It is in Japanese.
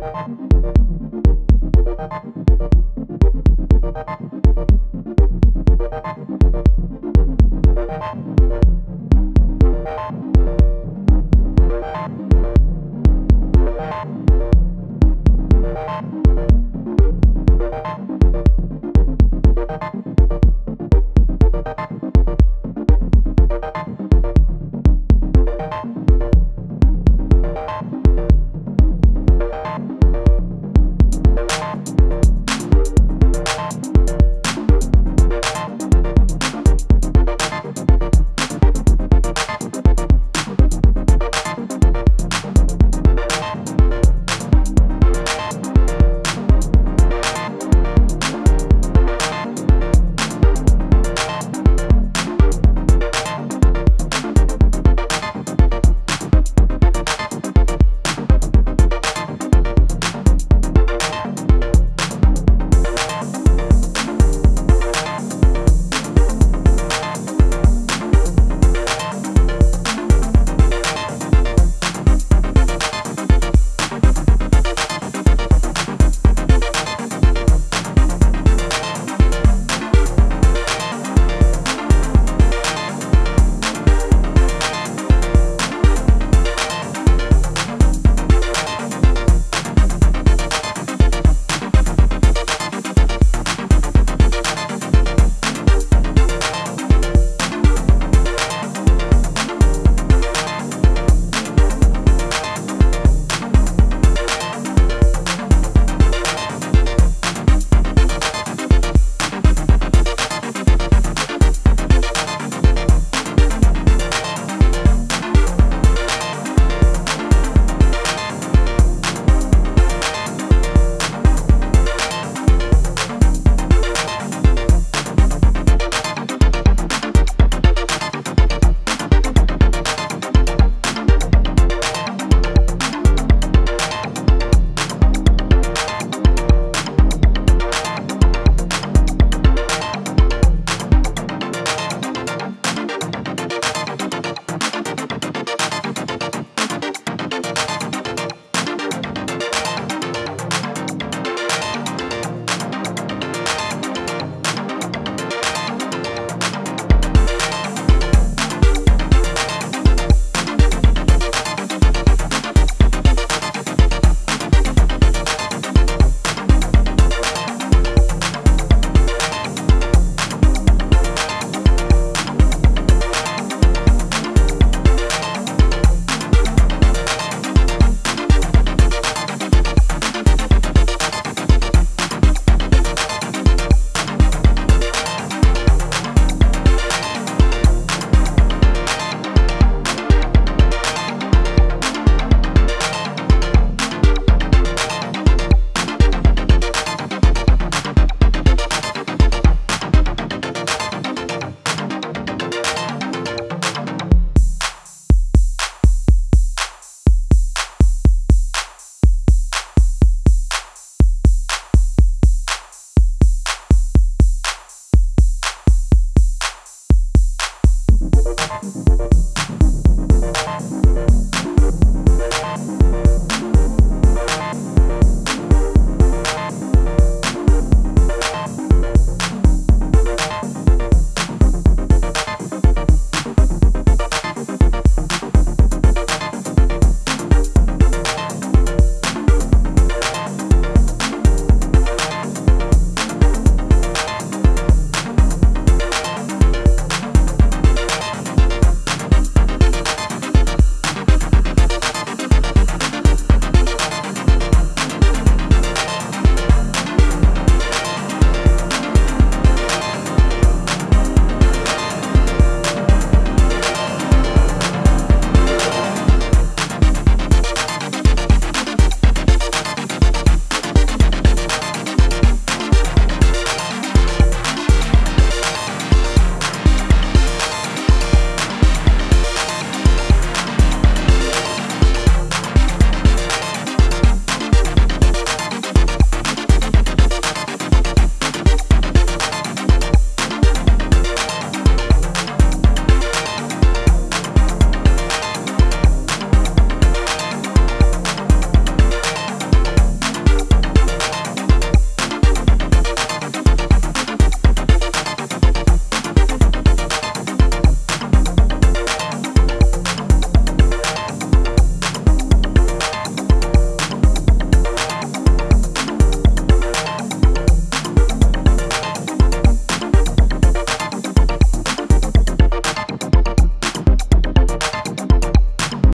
you